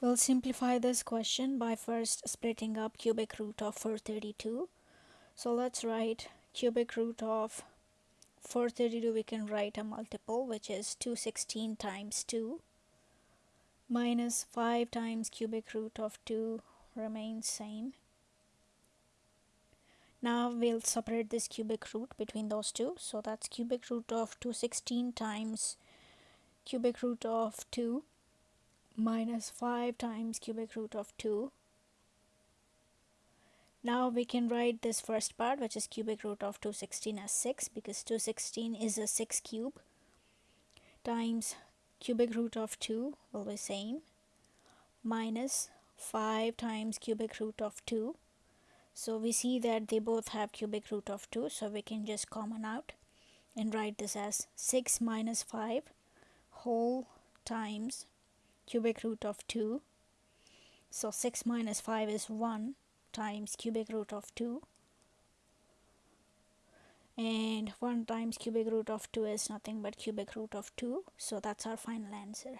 We'll simplify this question by first splitting up cubic root of 432. So let's write cubic root of 432 we can write a multiple which is 216 times 2 minus 5 times cubic root of 2 remains same. Now we'll separate this cubic root between those two. So that's cubic root of 216 times cubic root of 2 minus 5 times cubic root of 2. Now we can write this first part which is cubic root of 216 as 6 because 216 is a 6 cube times cubic root of 2 will be same minus 5 times cubic root of 2. So we see that they both have cubic root of 2 so we can just common out and write this as 6 minus 5 whole times cubic root of 2 so 6 minus 5 is 1 times cubic root of 2 and 1 times cubic root of 2 is nothing but cubic root of 2 so that's our final answer